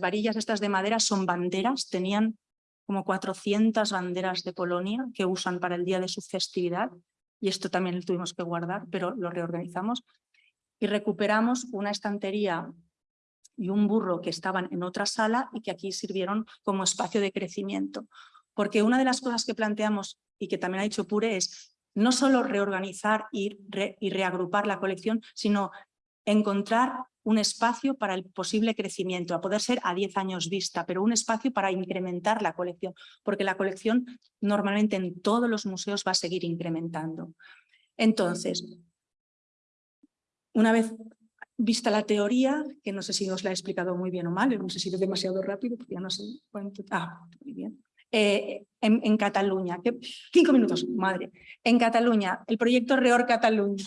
varillas estas de madera son banderas, tenían como 400 banderas de Polonia que usan para el día de su festividad y esto también lo tuvimos que guardar, pero lo reorganizamos y recuperamos una estantería y un burro que estaban en otra sala y que aquí sirvieron como espacio de crecimiento. Porque una de las cosas que planteamos y que también ha dicho Pure es no solo reorganizar y, y reagrupar la colección, sino encontrar un espacio para el posible crecimiento, a poder ser a 10 años vista, pero un espacio para incrementar la colección, porque la colección normalmente en todos los museos va a seguir incrementando. Entonces, una vez vista la teoría, que no sé si os la he explicado muy bien o mal, no sé si es demasiado rápido, porque ya no sé cuánto... Ah, muy bien. Eh, en, Cataluña, cinco minutos, madre. En Cataluña, el proyecto Reor Cataluña,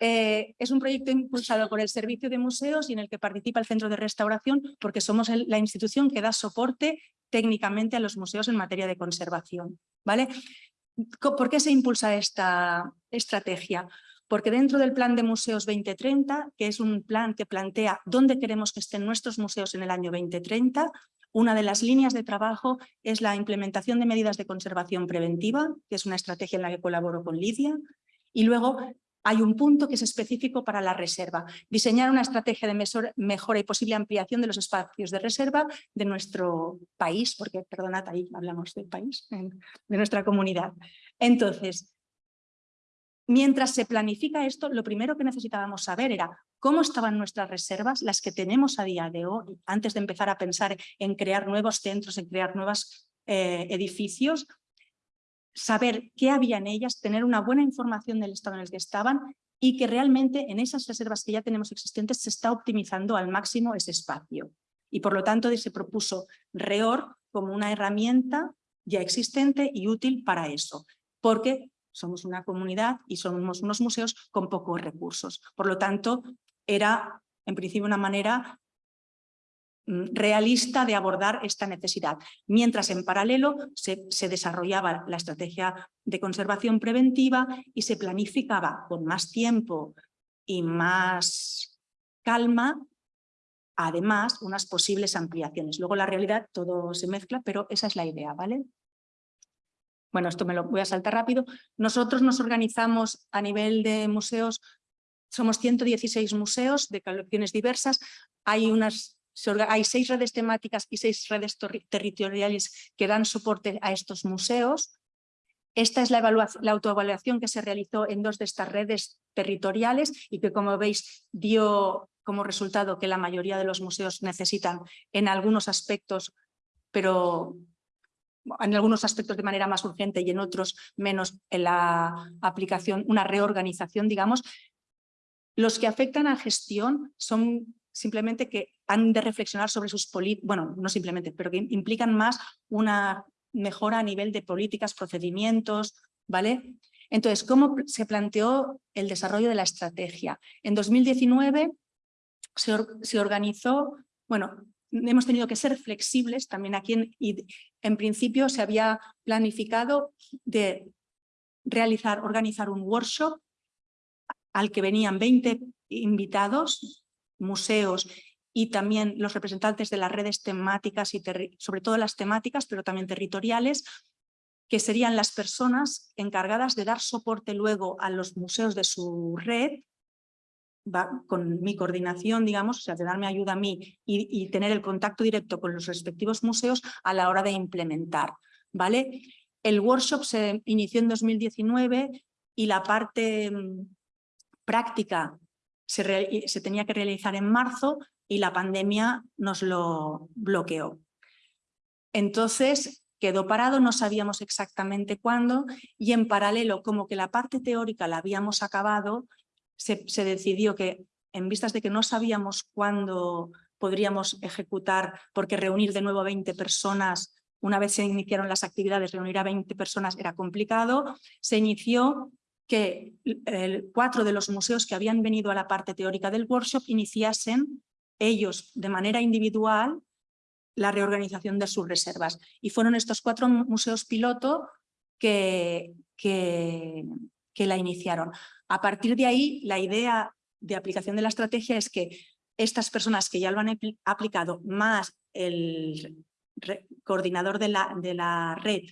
eh, es un proyecto impulsado por el Servicio de Museos y en el que participa el Centro de Restauración porque somos la institución que da soporte técnicamente a los museos en materia de conservación. ¿vale? ¿Por qué se impulsa esta estrategia? Porque dentro del Plan de Museos 2030, que es un plan que plantea dónde queremos que estén nuestros museos en el año 2030, una de las líneas de trabajo es la implementación de medidas de conservación preventiva, que es una estrategia en la que colaboro con Lidia, y luego hay un punto que es específico para la reserva. Diseñar una estrategia de mejora y posible ampliación de los espacios de reserva de nuestro país, porque, perdonad, ahí hablamos del país, de nuestra comunidad. Entonces, mientras se planifica esto, lo primero que necesitábamos saber era cómo estaban nuestras reservas, las que tenemos a día de hoy, antes de empezar a pensar en crear nuevos centros, en crear nuevos eh, edificios, saber qué había en ellas, tener una buena información del estado en el que estaban y que realmente en esas reservas que ya tenemos existentes se está optimizando al máximo ese espacio. Y por lo tanto se propuso REOR como una herramienta ya existente y útil para eso, porque somos una comunidad y somos unos museos con pocos recursos. Por lo tanto, era en principio una manera realista de abordar esta necesidad, mientras en paralelo se, se, desarrollaba la estrategia de conservación preventiva y se planificaba con más tiempo y más calma, además, unas posibles ampliaciones. Luego la realidad todo se mezcla, pero esa es la idea, ¿vale? Bueno, esto me lo voy a saltar rápido. Nosotros nos organizamos a nivel de museos, somos 116 museos de colecciones diversas, hay unas hay seis redes temáticas y seis redes territoriales que dan soporte a estos museos. Esta es la, autoevaluación que se realizó en dos de estas redes territoriales y que, como veis, dio como resultado que la mayoría de los museos necesitan en algunos aspectos, pero en algunos aspectos de manera más urgente y en otros menos en la aplicación, una reorganización, digamos. Los que afectan a gestión son simplemente que han de reflexionar sobre sus políticas, bueno, no simplemente, pero que implican más una mejora a nivel de políticas, procedimientos, ¿vale? Entonces, ¿cómo se planteó el desarrollo de la estrategia? En 2019 se, se organizó, bueno, hemos tenido que ser flexibles también aquí en, y en principio se había planificado de realizar, organizar un workshop al que venían 20 invitados, museos y también los representantes de las redes temáticas y sobre todo las temáticas, pero también territoriales, que serían las personas encargadas de dar soporte luego a los museos de su red, con mi coordinación, digamos, o sea, de darme ayuda a mí y, tener el contacto directo con los respectivos museos a la hora de implementar. ¿vale? El workshop se inició en 2019 y la parte mm, práctica se, se tenía que realizar en marzo y la pandemia nos lo bloqueó. Entonces, quedó parado, no sabíamos exactamente cuándo y en paralelo, como que la parte teórica la habíamos acabado, se, decidió que en vistas de que no sabíamos cuándo podríamos ejecutar, porque reunir de nuevo a 20 personas, una vez se iniciaron las actividades, reunir a 20 personas era complicado, se inició que cuatro de los museos que habían venido a la parte teórica del workshop iniciasen ellos de manera individual la reorganización de sus reservas. Y fueron estos cuatro museos piloto que, que, que la iniciaron. A partir de ahí, la idea de aplicación de la estrategia es que estas personas que ya lo han aplicado, más el coordinador de la, de la red,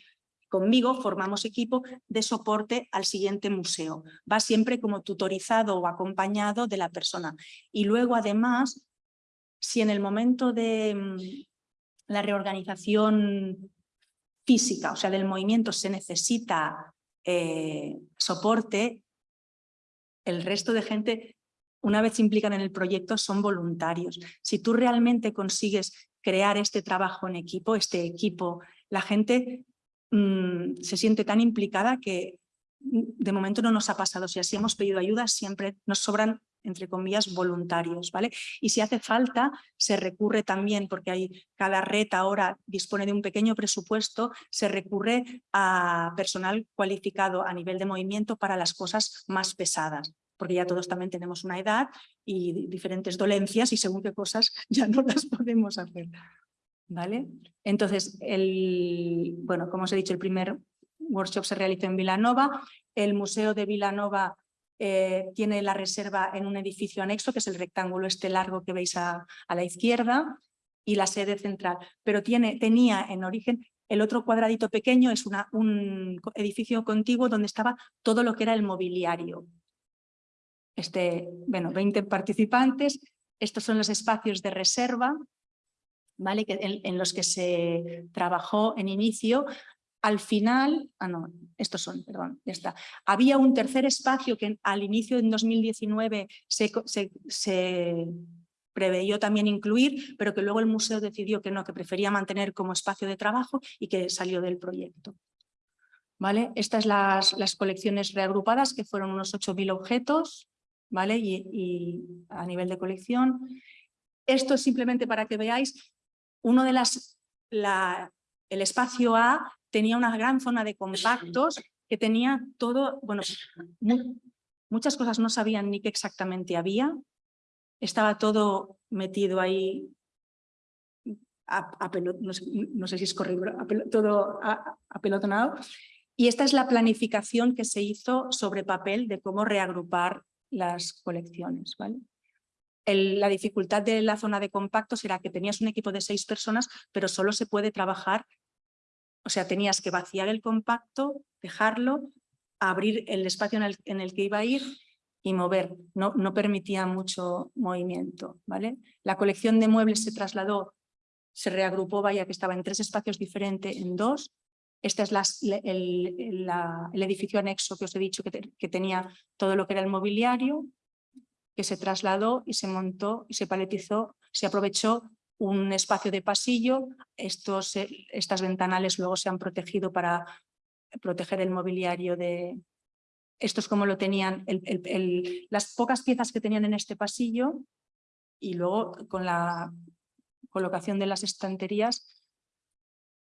conmigo formamos equipo de soporte al siguiente museo. Va siempre como tutorizado o acompañado de la persona. Y luego, además, si en el momento de mm, la reorganización física, o sea, del movimiento, se necesita eh, soporte, el resto de gente, una vez se implican en el proyecto, son voluntarios. Si tú realmente consigues crear este trabajo en equipo, este equipo, la gente mm, se siente tan implicada que mm, de momento no nos ha pasado. Si así hemos pedido ayuda, siempre nos sobran entre comillas, voluntarios, ¿vale? Y si hace falta, se recurre también, porque hay, cada red ahora dispone de un pequeño presupuesto, se recurre a personal cualificado a nivel de movimiento para las cosas más pesadas, porque ya todos también tenemos una edad y diferentes dolencias y según qué cosas *laughs* ya no las podemos hacer. ¿Vale? Entonces, el, bueno, como os he dicho, el primer workshop se realizó en Vilanova, el Museo de Vilanova eh, tiene la reserva en un edificio anexo, que es el rectángulo este largo que veis a, la izquierda, y la sede central. Pero tiene, tenía en origen el otro cuadradito pequeño, es una, un edificio contiguo donde estaba todo lo que era el mobiliario. Este, bueno, 20 participantes, estos son los espacios de reserva, ¿vale? que, en, los que se trabajó en inicio. Al final, ah no, estos son, perdón, ya está. Había un tercer espacio que al inicio en 2019 se, se, preveyó también incluir, pero que luego el museo decidió que no, que prefería mantener como espacio de trabajo y que salió del proyecto. ¿Vale? Estas las, las colecciones reagrupadas, que fueron unos 8.000 objetos, ¿vale? Y, a nivel de colección. Esto es simplemente para que veáis uno de las, la, el espacio A tenía una gran zona de compactos que tenía todo, bueno, muchas cosas no sabían ni qué exactamente había, estaba todo metido ahí, a, no, sé, si es correcto, todo apelotonado. Y esta es la planificación que se hizo sobre papel de cómo reagrupar las colecciones. ¿vale? La dificultad de la zona de compactos era que tenías un equipo de seis personas, pero solo se puede trabajar o sea, tenías que vaciar el compacto, dejarlo, abrir el espacio en el, que iba a ir y mover. No, no permitía mucho movimiento. ¿vale? La colección de muebles se trasladó, se reagrupó, vaya que estaba en tres espacios diferentes, en dos. Este es el, edificio anexo que os he dicho que, que tenía todo lo que era el mobiliario, que se trasladó y se montó y se paletizó, se aprovechó un espacio de pasillo, estos, eh, estas ventanales luego se han protegido para proteger el mobiliario de... Esto es como lo tenían, las pocas piezas que tenían en este pasillo y luego con la colocación de las estanterías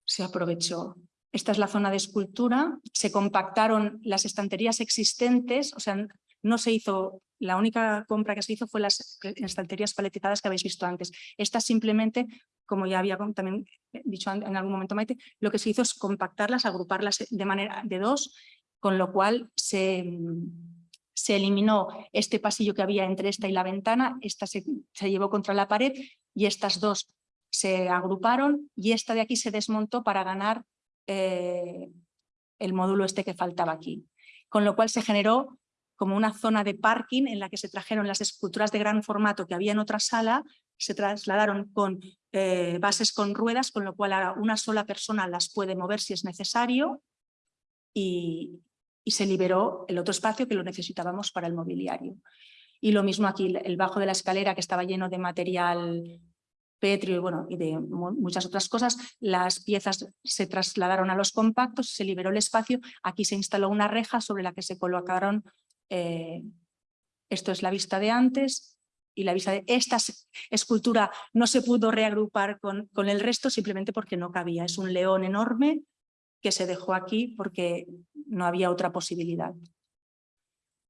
se aprovechó. Esta es la zona de escultura, se compactaron las estanterías existentes, o sea, no se hizo, la única compra que se hizo fue las estanterías paletizadas que habéis visto antes. Estas simplemente, como ya había también dicho en algún momento Maite, lo que se hizo es compactarlas, agruparlas de manera de dos, con lo cual se, se eliminó este pasillo que había entre esta y la ventana, esta se, se llevó contra la pared y estas dos se agruparon y esta de aquí se desmontó para ganar eh, el módulo este que faltaba aquí. Con lo cual se generó como una zona de parking en la que se trajeron las esculturas de gran formato que había en otra sala, se trasladaron con eh, bases con ruedas, con lo cual una sola persona las puede mover si es necesario y, y se liberó el otro espacio que lo necesitábamos para el mobiliario. Y lo mismo aquí, el bajo de la escalera que estaba lleno de material petrio y, bueno, y de muchas otras cosas, las piezas se trasladaron a los compactos, se liberó el espacio, aquí se instaló una reja sobre la que se colocaron eh, esto es la vista de antes y la vista de esta escultura no se pudo reagrupar con, con el resto simplemente porque no cabía. Es un león enorme que se dejó aquí porque no había otra posibilidad.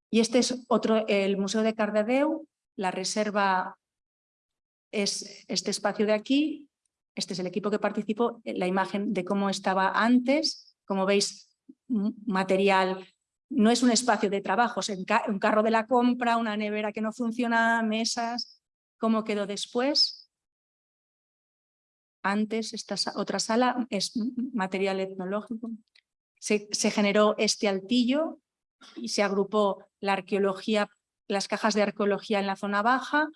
Y este es otro, el Museo de Cardedeu, la reserva es este espacio de aquí, este es el equipo que participó, la imagen de cómo estaba antes, como veis, material no es un espacio de trabajo, es un carro de la compra, una nevera que no funciona, mesas. ¿Cómo quedó después? Antes, esta otra sala es material etnológico. Se, generó este altillo y se agrupó la arqueología, las cajas de arqueología en la zona baja,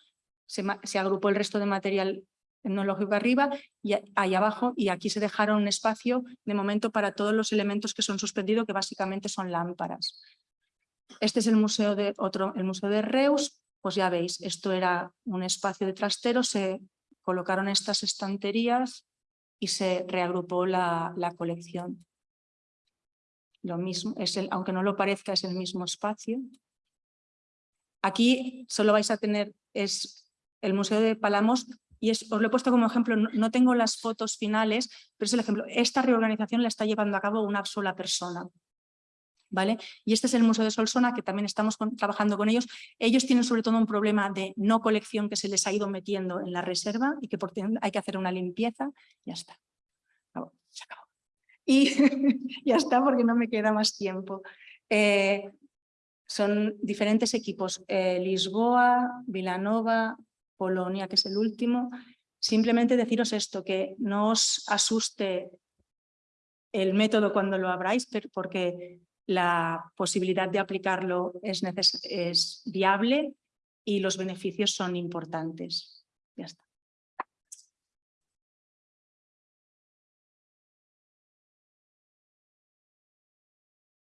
se, se agrupó el resto de material tecnológico arriba y ahí abajo y aquí se dejaron un espacio de momento para todos los elementos que son suspendidos que básicamente son lámparas. Este es el museo de otro, el museo de Reus, pues ya veis, esto era un espacio de trastero, se colocaron estas estanterías y se reagrupó la, la colección. Lo mismo, es el, aunque no lo parezca, es el mismo espacio. Aquí solo vais a tener, es el Museo de Palamos, y os lo he puesto como ejemplo, no, tengo las fotos finales, pero es el ejemplo. Esta reorganización la está llevando a cabo una sola persona. ¿Vale? Y este es el Museo de Solsona, que también estamos trabajando con ellos. Ellos tienen sobre todo un problema de no colección que se les ha ido metiendo en la reserva y que hay que hacer una limpieza. Ya está. Y *laughs* ya está porque no me queda más tiempo. Eh, son diferentes equipos, eh, Lisboa, Vilanova, Polonia, que es el último, simplemente deciros esto, que no os asuste el método cuando lo abráis, porque la posibilidad de aplicarlo es, es viable y los beneficios son importantes. Ya está.